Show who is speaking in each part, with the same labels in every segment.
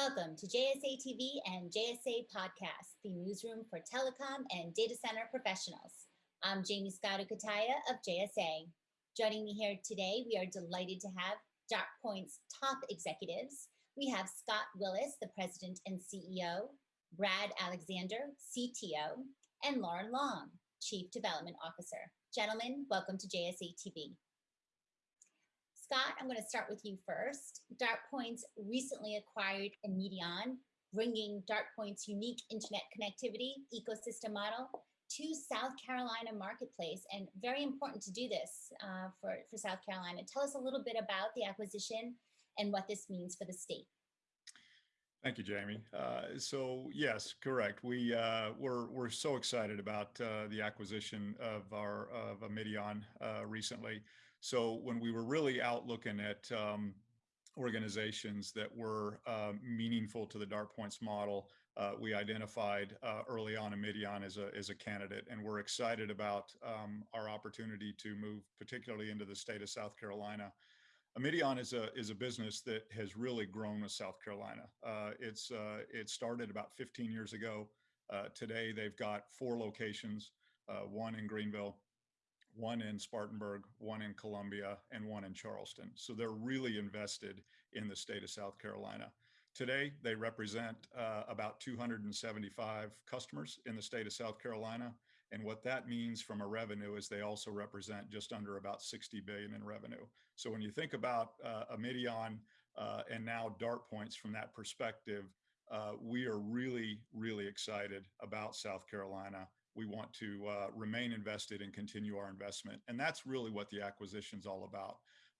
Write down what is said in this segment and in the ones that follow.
Speaker 1: Welcome to JSA TV and JSA Podcast, the newsroom for telecom and data center professionals. I'm Jaymie Cutaia of JSA. Joining me here today, we are delighted to have DartPoint's top executives. We have Scott Willis, the president and CEO, Brad Alexander, CTO, and Loren Long, Chief Development Officer. Gentlemen, welcome to JSA TV. Scott, I'm going to start with you first. DartPoints recently acquired Immedion, bringing DartPoint's unique internet connectivity ecosystem model to South Carolina marketplace and very important to do this uh, for, for South Carolina. Tell us a little bit about the acquisition and what this means for the state.
Speaker 2: Thank you, Jaymie. Uh, so yes, correct. We uh, we're we're so excited about uh, the acquisition of our of Immedion uh, recently. So when we were really out looking at um, organizations that were uh, meaningful to the DartPoints model, uh, we identified early on Immedion as a as a candidate, and we're excited about um, our opportunity to move, particularly into the state of South Carolina. Immedion is a is a business that has really grown with South Carolina. Uh, it's uh, it started about 15 years ago. Uh, today they've got four locations: uh, one in Greenville, one in Spartanburg, one in Columbia, and one in Charleston. So they're really invested in the state of South Carolina. Today, they represent uh, about 275 customers in the state of South Carolina. And what that means from a revenue is they also represent just under about 60 billion in revenue. So when you think about uh, Immedion uh, and now DartPoints from that perspective, uh, we are really, really excited about South Carolina. We want to uh, remain invested and continue our investment. And that's really what the acquisition is all about.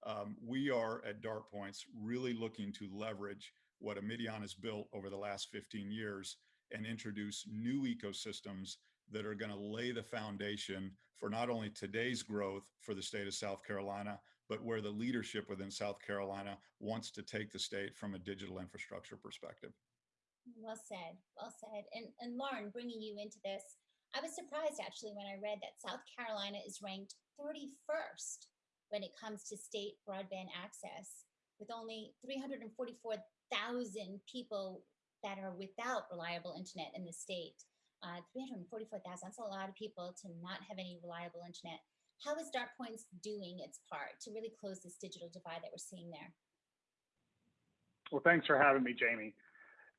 Speaker 2: Um, we are at DartPoints really looking to leverage what Immedion has built over the last 15 years and introduce new ecosystems that are going to lay the foundation for not only today's growth for the state of South Carolina, but where the leadership within South Carolina wants to take the state from a digital infrastructure perspective.
Speaker 1: Well said, well said. And, and Loren, bringing you into this, I was surprised actually when I read that South Carolina is ranked 31st when it comes to state broadband access with only 344,000 people that are without reliable internet in the state uh, 344,000, that's a lot of people to not have any reliable internet. How is DartPoints doing its part to really close this digital divide that we're seeing there?
Speaker 3: Well, thanks for having me, Jaymie.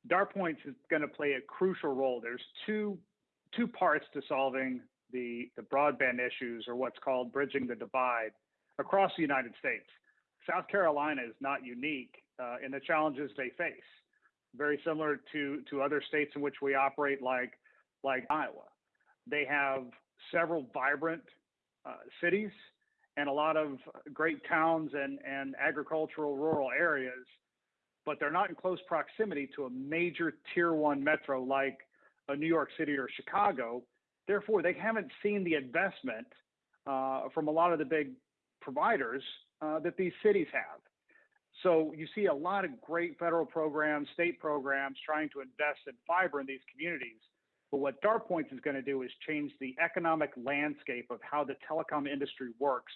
Speaker 3: DartPoints is going to play a crucial role. There's two two parts to solving the the broadband issues, or what's called bridging the divide, across the United States. South Carolina is not unique uh, in the challenges they face. Very similar to to other states in which we operate, like like Iowa. They have several vibrant uh, cities and a lot of great towns and, and agricultural rural areas, but they're not in close proximity to a major tier one metro like a New York City or Chicago. Therefore, they haven't seen the investment uh, from a lot of the big providers uh, that these cities have. So you see a lot of great federal programs, state programs trying to invest in fiber in these communities. But what DartPoints is going to do is change the economic landscape of how the telecom industry works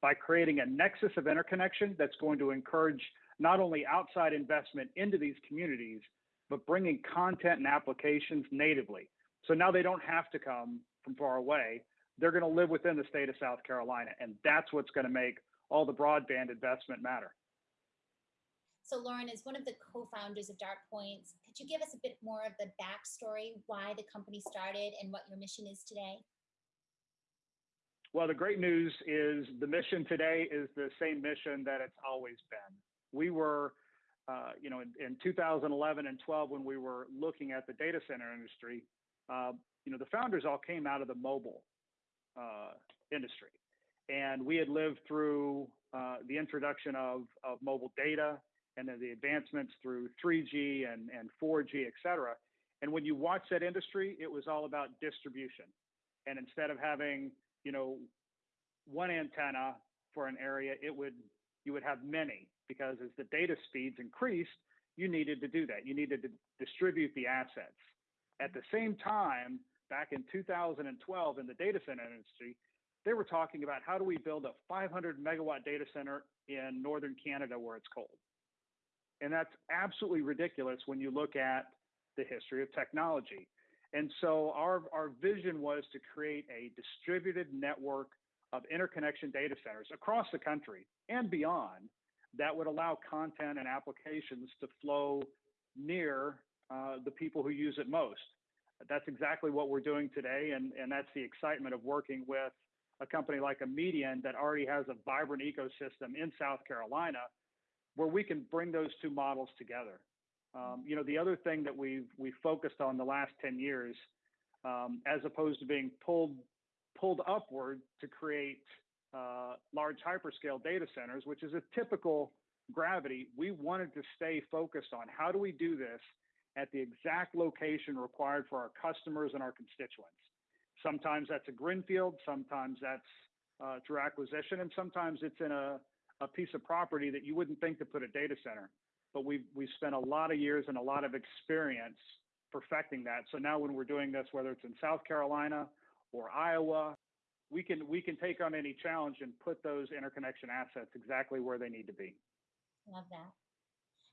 Speaker 3: by creating a nexus of interconnection that's going to encourage not only outside investment into these communities, but bringing content and applications natively. So now they don't have to come from far away. They're going to live within the state of South Carolina. And that's what's going to make all the broadband investment matter.
Speaker 1: So Loren is one of the co-founders of Dart Points. Could you give us a bit more of the backstory, why the company started and what your mission is today?
Speaker 3: Well, the great news is the mission today is the same mission that it's always been. We were, uh, you know, in, in, 2011 and 12, when we were looking at the data center industry, uh, you know, the founders all came out of the mobile uh, industry. And we had lived through uh, the introduction of, of mobile data, and then the advancements through 3G and, and 4G, et cetera. And when you watch that industry, it was all about distribution. And instead of having, you know, one antenna for an area, it would you would have many because as the data speeds increased, you needed to do that. You needed to distribute the assets. At the same time, back in 2012 in the data center industry, they were talking about how do we build a 500 megawatt data center in northern Canada where it's cold And that's absolutely ridiculous when you look at the history of technology. And so our, our vision was to create a distributed network of interconnection data centers across the country and beyond that would allow content and applications to flow near uh, the people who use it most. That's exactly what we're doing today, and, and that's the excitement of working with a company like Immedion that already has a vibrant ecosystem in South Carolina where we can bring those two models together. Um, you know, the other thing that we've we focused on the last 10 years, um, as opposed to being pulled pulled upward to create uh, large hyperscale data centers, which is a typical gravity, we wanted to stay focused on how do we do this at the exact location required for our customers and our constituents. Sometimes that's a greenfield, sometimes that's uh, through acquisition, and sometimes it's in a, a piece of property that you wouldn't think to put a data center. But we've, we've spent a lot of years and a lot of experience perfecting that. So now when we're doing this, whether it's in South Carolina or Iowa, we can we can take on any challenge and put those interconnection assets exactly where they need to be.
Speaker 1: Love that.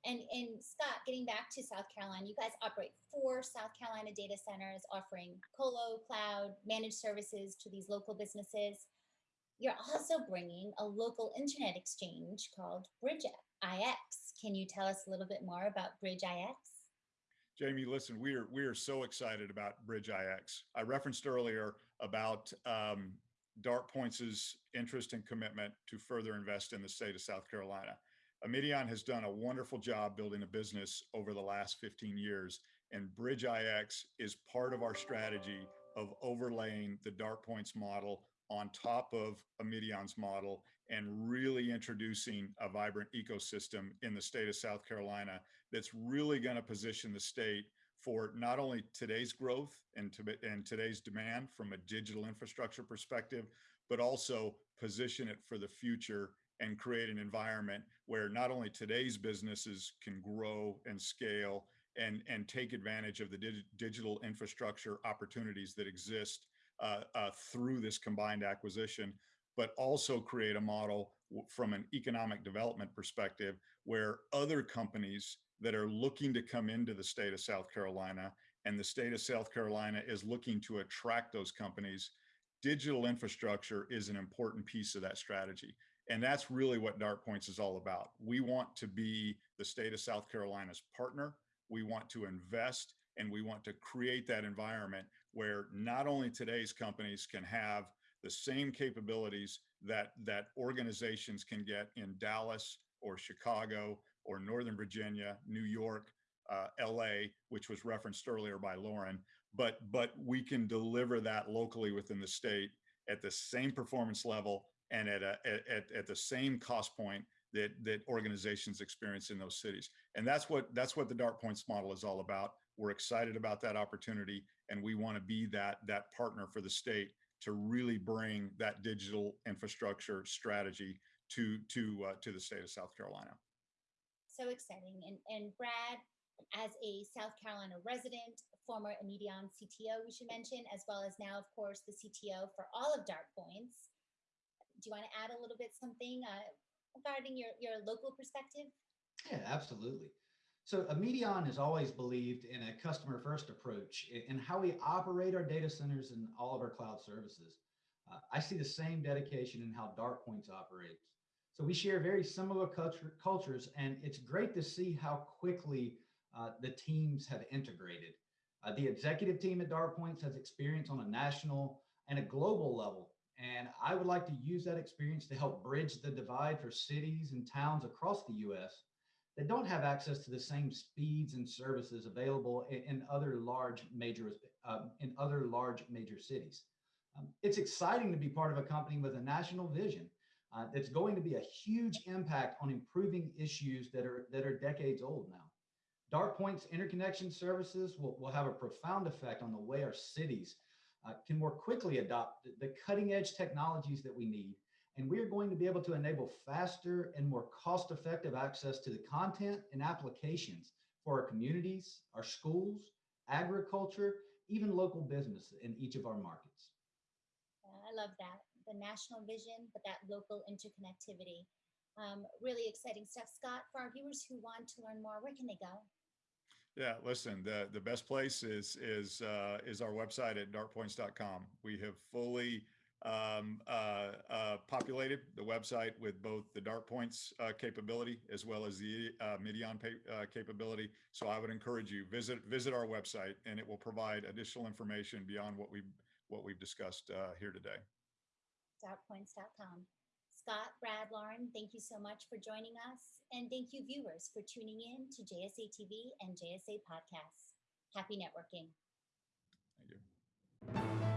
Speaker 1: And and Scott, getting back to South Carolina, you guys operate four South Carolina data centers offering colo, cloud, managed services to these local businesses. You're also bringing a local internet exchange called Bridge IX. Can you tell us a little bit more about Bridge IX?
Speaker 2: Jaymie, listen, we are we are so excited about Bridge IX. I referenced earlier about um, DartPoints' interest and commitment to further invest in the state of South Carolina. Immedion has done a wonderful job building a business over the last 15 years, and Bridge IX is part of our strategy of overlaying the DartPoints model on top of Immedion's model and really introducing a vibrant ecosystem in the state of South Carolina that's really going to position the state for not only today's growth and, to, and today's demand from a digital infrastructure perspective, but also position it for the future and create an environment where not only today's businesses can grow and scale and, and take advantage of the dig digital infrastructure opportunities that exist Uh, uh, through this combined acquisition, but also create a model from an economic development perspective where other companies that are looking to come into the state of South Carolina and the state of South Carolina is looking to attract those companies, digital infrastructure is an important piece of that strategy. And that's really what DartPoints is all about. We want to be the state of South Carolina's partner. We want to invest and we want to create that environment where not only today's companies can have the same capabilities that, that organizations can get in Dallas or Chicago or Northern Virginia, New York, uh, LA, which was referenced earlier by Loren, but, but we can deliver that locally within the state at the same performance level and at, a, at, at the same cost point that, that organizations experience in those cities. And that's what, that's what the DartPoints model is all about. We're excited about that opportunity and we want to be that, that partner for the state to really bring that digital infrastructure strategy to, to, uh, to the state of South Carolina
Speaker 1: so exciting. And, and Brad, as a South Carolina resident, former Immedion CTO, we should mention, as well as now, of course, the CTO for all of DartPoints. Do you want to add a little bit something uh, regarding your, your local perspective?
Speaker 4: Yeah, absolutely. So Immedion has always believed in a customer first approach in how we operate our data centers and all of our cloud services. Uh, I see the same dedication in how DartPoints operates. So we share very similar culture, cultures, and it's great to see how quickly uh, the teams have integrated. Uh, the executive team at DartPoints has experience on a national and a global level, and I would like to use that experience to help bridge the divide for cities and towns across the U.S. that don't have access to the same speeds and services available in, in other large major uh, in other large major cities. Um, it's exciting to be part of a company with a national vision uh, that's going to be a huge impact on improving issues that are that are decades old now. DartPoint's interconnection services will, will have a profound effect on the way our cities uh, can more quickly adopt the cutting edge technologies that we need. And we are going to be able to enable faster and more cost effective access to the content and applications for our communities, our schools, agriculture, even local business in each of our markets.
Speaker 1: I love that the national vision, but that local interconnectivity. Um, really exciting stuff. Scott, for our viewers who want to learn more, where can they go?
Speaker 2: Yeah, listen, the, the best place is, is, uh, is our website at dartpoints.com. We have fully, um, uh, uh, populated the website with both the DartPoints, uh, capability as well as the, uh, Medion pa- uh, capability. So I would encourage you, visit, visit our website and it will provide additional information beyond what we, what we've discussed, uh, here today.
Speaker 1: dartpoints.com. Scott, Brad, Loren, thank you so much for joining us. And thank you, viewers, for tuning in to JSA TV and JSA Podcasts. Happy networking.
Speaker 2: Thank you.